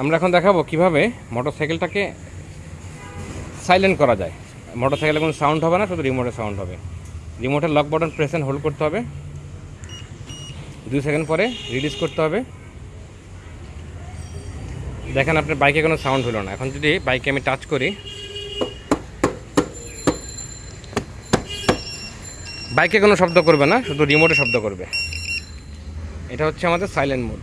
আমরা এখন দেখাবো কীভাবে মোটরসাইকেলটাকে সাইলেন্ট করা যায়। মোটরসাইকেলে কোনো সাউন্ড হবে না, শুধু রিমোটের সাউন্ড হবে। রিমোটের lock button press and hold করতে হবে। দুই সেকেন্ড পরে রিলিজ করতে হবে। দেখেন আপনার বাইকে কোনো সাউন্ড হলো না। এখন যদি বাইকে আমি টাচ করি বাইকে কোনো শব্দ করবে না, শুধু রিমোটে শব্দ করবে। এটা হচ্ছে আমাদের সাইলেন্ট মোড